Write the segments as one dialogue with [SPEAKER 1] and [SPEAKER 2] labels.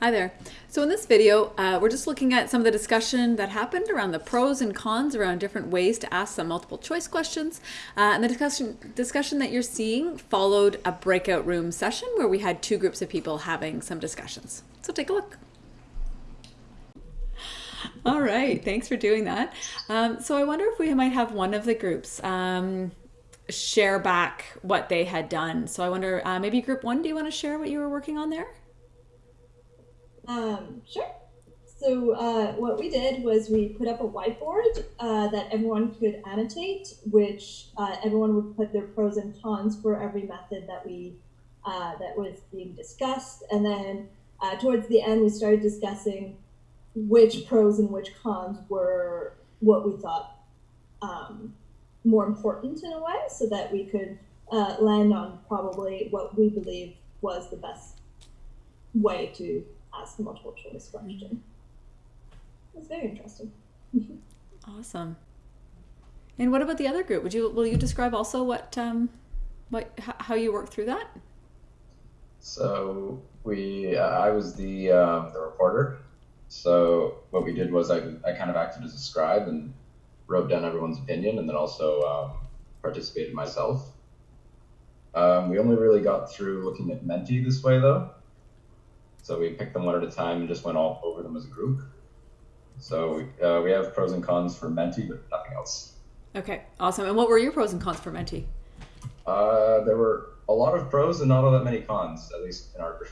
[SPEAKER 1] Hi there. So in this video, uh, we're just looking at some of the discussion that happened around the pros and cons around different ways to ask some multiple choice questions. Uh, and the discussion, discussion that you're seeing followed a breakout room session where we had two groups of people having some discussions. So take a look. All right, thanks for doing that. Um, so I wonder if we might have one of the groups um, share back what they had done. So I wonder, uh, maybe group one, do you want to share what you were working on there?
[SPEAKER 2] Um, sure. So uh, what we did was we put up a whiteboard uh, that everyone could annotate, which uh, everyone would put their pros and cons for every method that we uh, that was being discussed, and then uh, towards the end we started discussing which pros and which cons were what we thought um, more important in a way, so that we could uh, land on probably what we believe was the best way to ask a multiple choice question. It's very interesting.
[SPEAKER 1] awesome. And what about the other group? Would you will you describe also what um, what how you worked through that?
[SPEAKER 3] So we, uh, I was the um, the reporter. So what we did was I, I kind of acted as a scribe and wrote down everyone's opinion, and then also um, participated myself. Um, we only really got through looking at Menti this way though. So we picked them one at a time and just went all over them as a group. So uh, we have pros and cons for Menti, but nothing else.
[SPEAKER 1] Okay, awesome. And what were your pros and cons for Menti?
[SPEAKER 3] Uh, there were a lot of pros and not all that many cons, at least in our group.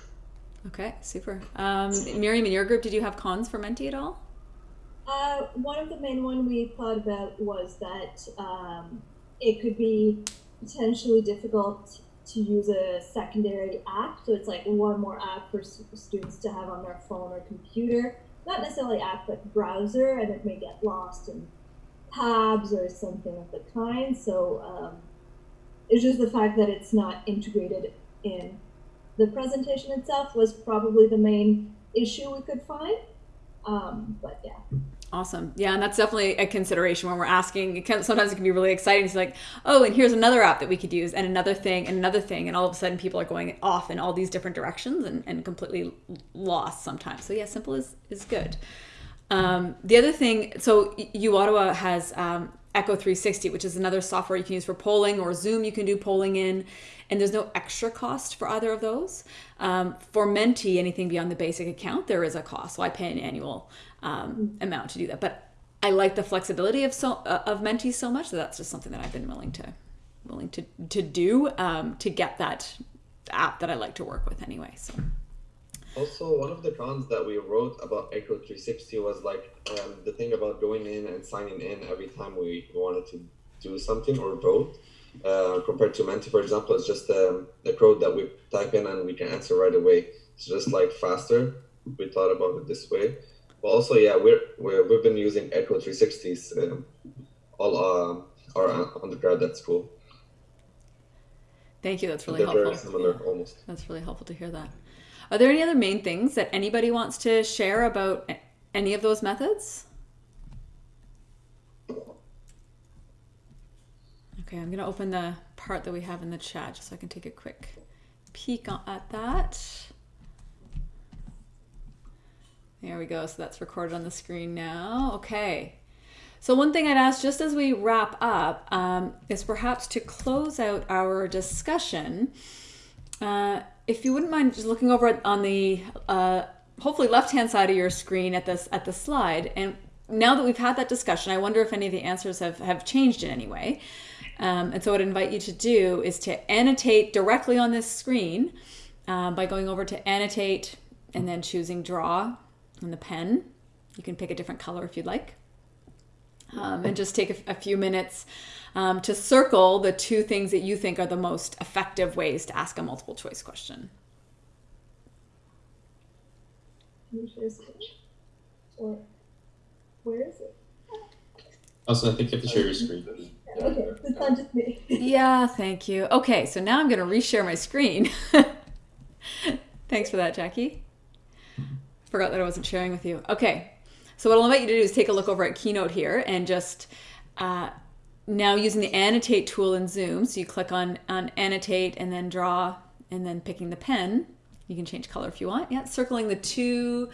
[SPEAKER 1] Okay, super. Um, Miriam, in your group, did you have cons for Menti at all?
[SPEAKER 2] Uh, one of the main one we thought about was that um, it could be potentially difficult to use a secondary app. So it's like one more app for students to have on their phone or computer. Not necessarily app, but browser, and it may get lost in tabs or something of the kind. So um, it's just the fact that it's not integrated in the presentation itself was probably the main issue we could find. Um, but yeah.
[SPEAKER 1] Awesome. Yeah, and that's definitely a consideration when we're asking. It can, sometimes it can be really exciting. It's like, oh, and here's another app that we could use, and another thing, and another thing, and all of a sudden people are going off in all these different directions and, and completely lost sometimes. So yeah, simple is is good. Um, the other thing, so U Ottawa has um, Echo 360, which is another software you can use for polling, or Zoom you can do polling in, and there's no extra cost for either of those. Um, for Menti, anything beyond the basic account, there is a cost. So I pay an annual um, amount to do that. But I like the flexibility of so uh, of Menti so much that that's just something that I've been willing to willing to to do um, to get that app that I like to work with anyway. So.
[SPEAKER 4] Also, one of the cons that we wrote about Echo 360 was like um, the thing about going in and signing in every time we wanted to do something or vote. Uh, compared to Menti, for example, it's just um, the code that we type in and we can answer right away. It's just like faster. We thought about it this way. But also, yeah, we're, we're we've been using Echo 360s um, all uh, our undergrad at school.
[SPEAKER 1] Thank you. That's really helpful. Very
[SPEAKER 4] similar, yeah. almost.
[SPEAKER 1] That's really helpful to hear that. Are there any other main things that anybody wants to share about any of those methods? Okay, I'm going to open the part that we have in the chat just so I can take a quick peek at that. There we go. So that's recorded on the screen now. Okay. So one thing I'd ask just as we wrap up um, is perhaps to close out our discussion, uh, if you wouldn't mind just looking over on the uh, hopefully left-hand side of your screen at this at the slide. And now that we've had that discussion, I wonder if any of the answers have, have changed in any way. Um, and so what I'd invite you to do is to annotate directly on this screen uh, by going over to annotate and then choosing draw and the pen. You can pick a different color if you'd like. Um, and just take a, a few minutes um, to circle the two things that you think are the most effective ways to ask a multiple choice question.
[SPEAKER 2] Or where is it?
[SPEAKER 5] Also, I think you have to share your screen.
[SPEAKER 2] Okay, it's not just me.
[SPEAKER 1] yeah, thank you. Okay, so now I'm going to reshare my screen. Thanks for that, Jackie. Forgot that I wasn't sharing with you. Okay, so what I'll invite you to do is take a look over at Keynote here and just uh, now using the annotate tool in Zoom. So you click on, on annotate and then draw and then picking the pen You can change color if you want. Yeah, circling the two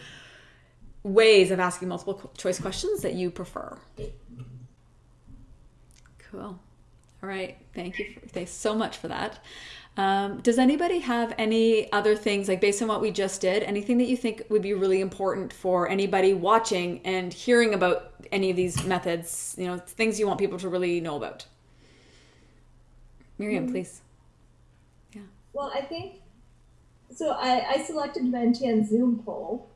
[SPEAKER 1] ways of asking multiple choice questions that you prefer. Cool. All right. Thank you. For, thanks so much for that. Um, does anybody have any other things, like based on what we just did, anything that you think would be really important for anybody watching and hearing about any of these methods? You know, things you want people to really know about? Miriam, please. Yeah.
[SPEAKER 2] Well, I think so. I, I selected Menti and Zoom poll.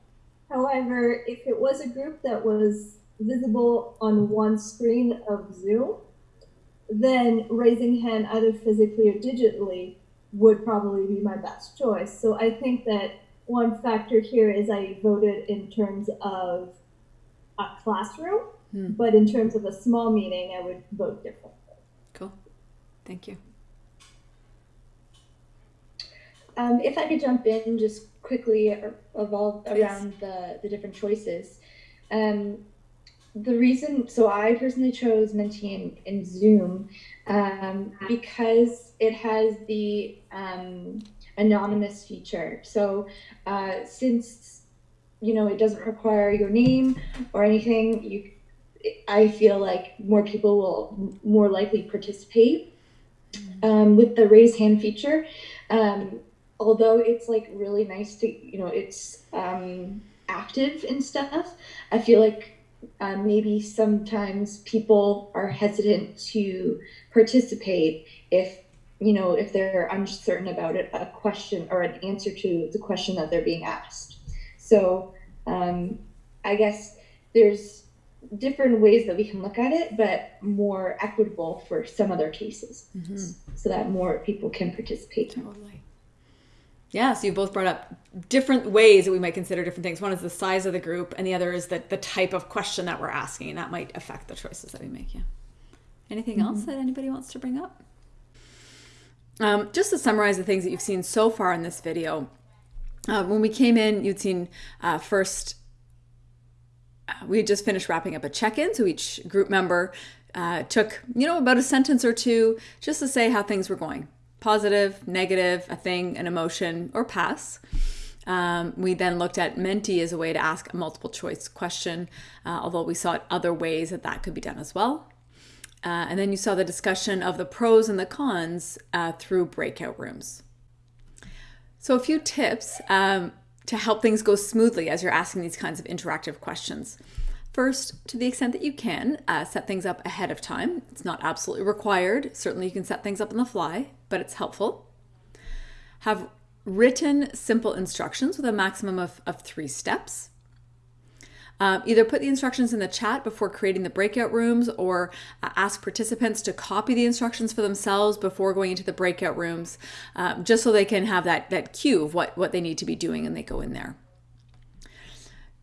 [SPEAKER 2] However, if it was a group that was visible on one screen of Zoom, then raising hand either physically or digitally would probably be my best choice. So I think that one factor here is I voted in terms of a classroom,
[SPEAKER 1] Hmm.
[SPEAKER 2] but in terms of a small meeting, I would vote differently.
[SPEAKER 1] Cool. Thank you.
[SPEAKER 6] Um, if I could jump in just quickly or evolve
[SPEAKER 1] Please.
[SPEAKER 6] around the, the different choices. Um, the reason, so I personally chose Menti in, in Zoom um, because it has the um, anonymous feature. So uh, since you know it doesn't require your name or anything, you I feel like more people will more likely participate um, with the raise hand feature. Um, although it's like really nice to you know it's um, active and stuff i feel like uh, maybe sometimes people are hesitant to participate if you know if they're uncertain about it, a question or an answer to the question that they're being asked. So um, i guess there's different ways that we can look at it but more equitable for some other cases. So that more people can participate.
[SPEAKER 1] Totally. Yeah, so you both brought up different ways that we might consider different things. One is the size of the group, and the other is the, the type of question that we're asking, that might affect the choices that we make. Yeah. Anything else that anybody wants to bring up? Um, just to summarize the things that you've seen so far in this video, uh, when we came in, you'd seen uh, first uh, we had just finished wrapping up a check-in so each group member uh, took you know about a sentence or two just to say how things were going positive negative a thing an emotion or pass. Um, we then looked at menti as a way to ask a multiple choice question uh, although we saw other ways that that could be done as well. Uh, and then you saw the discussion of the pros and the cons uh, through breakout rooms. So a few tips um, to help things go smoothly as you're asking these kinds of interactive questions. First, to the extent that you can, uh, set things up ahead of time. It's not absolutely required. Certainly, you can set things up on the fly, but it's helpful. Have written simple instructions with a maximum of, of three steps. Um, either put the instructions in the chat before creating the breakout rooms or uh, ask participants to copy the instructions for themselves before going into the breakout rooms, um, just so they can have that, that cue of what, what they need to be doing and they go in there.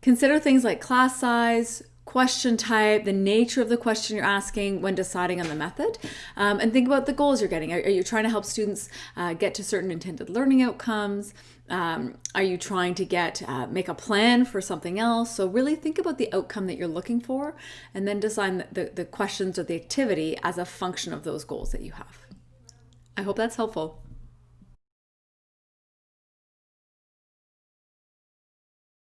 [SPEAKER 1] Consider things like class size, question type, the nature of the question you're asking when deciding on the method, um, and think about the goals you're getting. Are, are you trying to help students uh, get to certain intended learning outcomes? Um, are you trying to get uh, make a plan for something else? So really think about the outcome that you're looking for, and then design the, the, the questions or the activity as a function of those goals that you have. I hope that's helpful.